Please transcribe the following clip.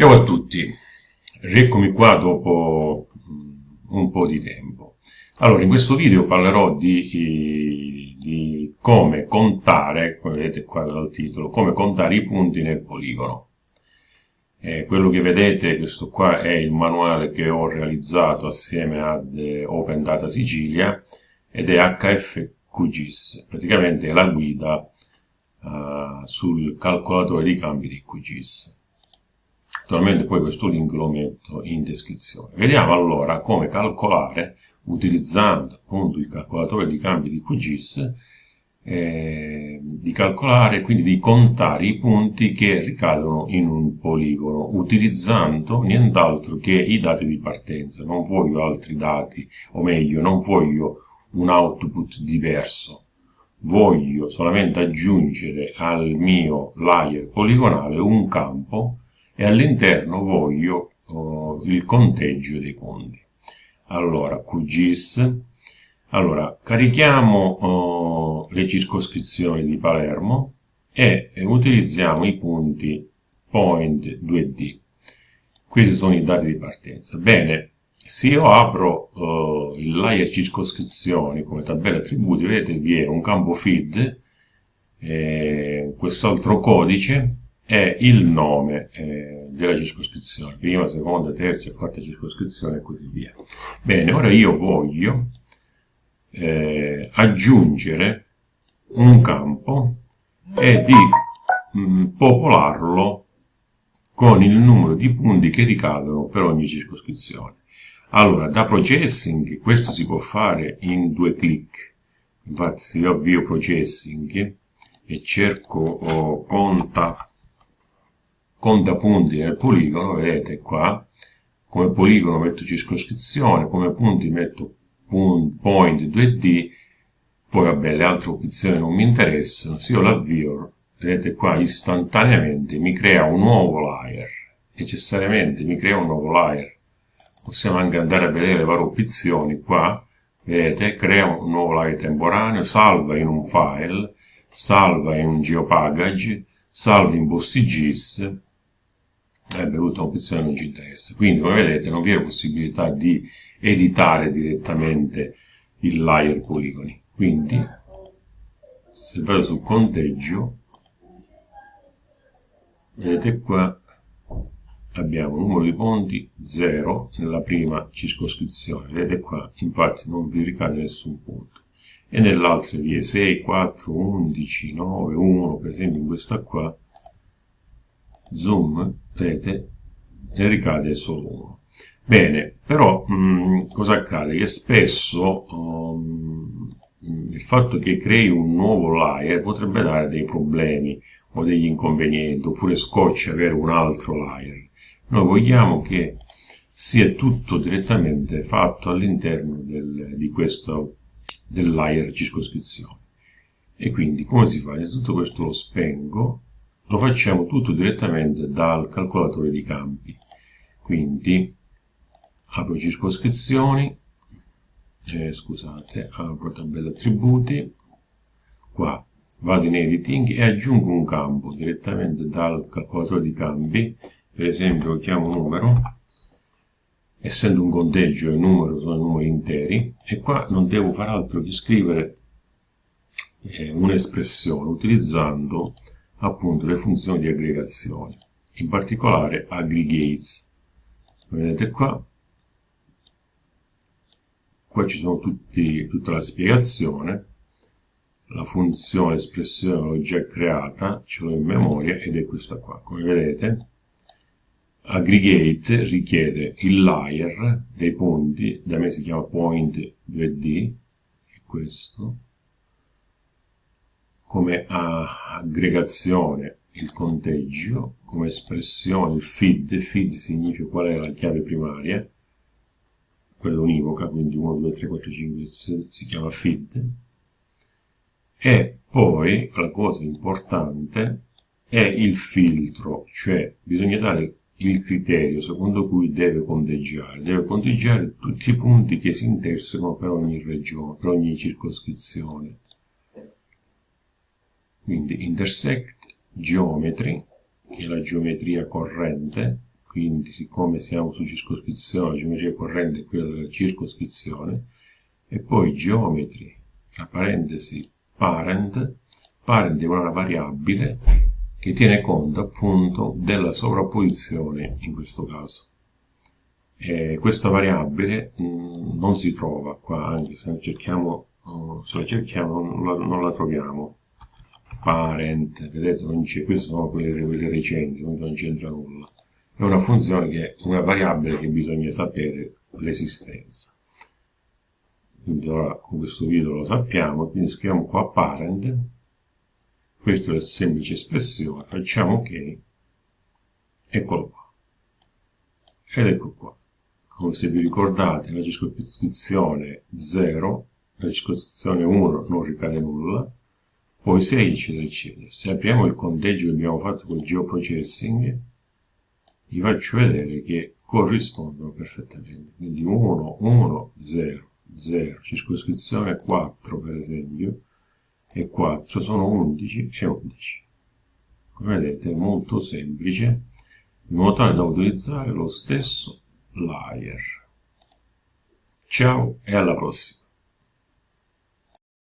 Ciao a tutti, rieccomi qua dopo un po' di tempo. Allora, in questo video parlerò di, di come contare, come vedete qua dal titolo, come contare i punti nel poligono. Eh, quello che vedete, questo qua è il manuale che ho realizzato assieme ad Open Data Sicilia ed è HFQGIS, praticamente è la guida uh, sul calcolatore di cambi di QGIS. Naturalmente poi questo link lo metto in descrizione. Vediamo allora come calcolare, utilizzando appunto il calcolatore di cambi di QGIS, eh, di calcolare, quindi di contare i punti che ricadono in un poligono, utilizzando nient'altro che i dati di partenza. Non voglio altri dati, o meglio, non voglio un output diverso. Voglio solamente aggiungere al mio layer poligonale un campo e all'interno voglio oh, il conteggio dei punti. Allora, QGIS, allora, carichiamo oh, le circoscrizioni di Palermo e, e utilizziamo i punti point 2D. Questi sono i dati di partenza. Bene, se io apro uh, il layer circoscrizioni come tabella attributi, vedete vi è un campo feed, eh, quest'altro codice è il nome eh, della circoscrizione, prima, seconda, terza, quarta circoscrizione e così via. Bene, ora io voglio eh, aggiungere un campo e di mh, mm, popolarlo con il numero di punti che ricadono per ogni circoscrizione. Allora, da processing questo si può fare in due clic. Infatti se io avvio processing e cerco oh, conta conta punti nel poligono, vedete qua, come poligono metto circoscrizione, come punti metto point 2D, poi vabbè le altre opzioni non mi interessano, se io l'avvio, vedete qua istantaneamente mi crea un nuovo layer, necessariamente mi crea un nuovo layer, possiamo anche andare a vedere le varie opzioni qua, vedete, crea un nuovo layer temporaneo, salva in un file, salva in un geopackage, salva in PostGIS, è venuta un'opzione non ci interessa. Quindi, come vedete, non vi è possibilità di editare direttamente il layer poligoni. Quindi, se vado sul conteggio, vedete qua abbiamo numero di ponti 0 nella prima circoscrizione. Vedete qua, infatti non vi ricade nessun punto. E nell'altra vie 6, 4, 11, 9, 1, per esempio in questa qua, zoom, vedete, ne ricade solo uno. Bene, però mh, mm, cosa accade? Che spesso um, il fatto che crei un nuovo layer potrebbe dare dei problemi o degli inconvenienti, oppure scoccia avere un altro layer. Noi vogliamo che sia tutto direttamente fatto all'interno del, di questo del layer circoscrizione. E quindi come si fa? Innanzitutto questo lo spengo lo facciamo tutto direttamente dal calcolatore di campi. Quindi apro circoscrizioni, eh, scusate, apro tabella attributi, qua vado in editing e aggiungo un campo direttamente dal calcolatore di campi, per esempio chiamo numero, essendo un conteggio e numero sono numeri interi, e qua non devo fare altro che scrivere eh, un'espressione utilizzando appunto le funzioni di aggregazione, in particolare aggregates. Vedete qua, qua ci sono tutti, tutta la spiegazione, la funzione espressione l'ho già creata, ce l'ho in memoria ed è questa qua. Come vedete, aggregate richiede il layer dei punti, da me si chiama point 2D, è questo, come aggregazione il conteggio, come espressione il feed, feed significa qual è la chiave primaria, quella univoca, quindi 1, 2, 3, 4, 5, 6, si chiama feed, e poi la cosa importante è il filtro, cioè bisogna dare il criterio secondo cui deve conteggiare, deve conteggiare tutti i punti che si intersecano per ogni regione, per ogni circoscrizione quindi intersect geometry, che è la geometria corrente, quindi siccome siamo su circoscrizione, geometria corrente è quella della circoscrizione, e poi geometri, tra parentesi, parent, parent è una variabile che tiene conto appunto della sovrapposizione in questo caso. E questa variabile mh, mm, non si trova qua, anche se, cerchiamo, uh, se la cerchiamo non la, non la troviamo. Parent, vedete, queste sono quelle, quelle recenti, non c'entra nulla è una funzione che è una variabile che bisogna sapere l'esistenza. Quindi ora con questo video lo sappiamo, quindi scriviamo qua parent, questa è la semplice espressione, facciamo ok, eccolo qua. Ed ecco qua. Come se vi ricordate, la circoscrizione 0, la circoscrizione 1 non ricade nulla, poi 6 eccetera eccetera. Se apriamo il conteggio che abbiamo fatto con geoprocessing, vi faccio vedere che corrispondono perfettamente. Quindi 1, 1, 0, 0, circoscrizione 4 per esempio, e 4 sono 11 e 11. Come vedete è molto semplice, in modo tale da utilizzare lo stesso layer. Ciao e alla prossima!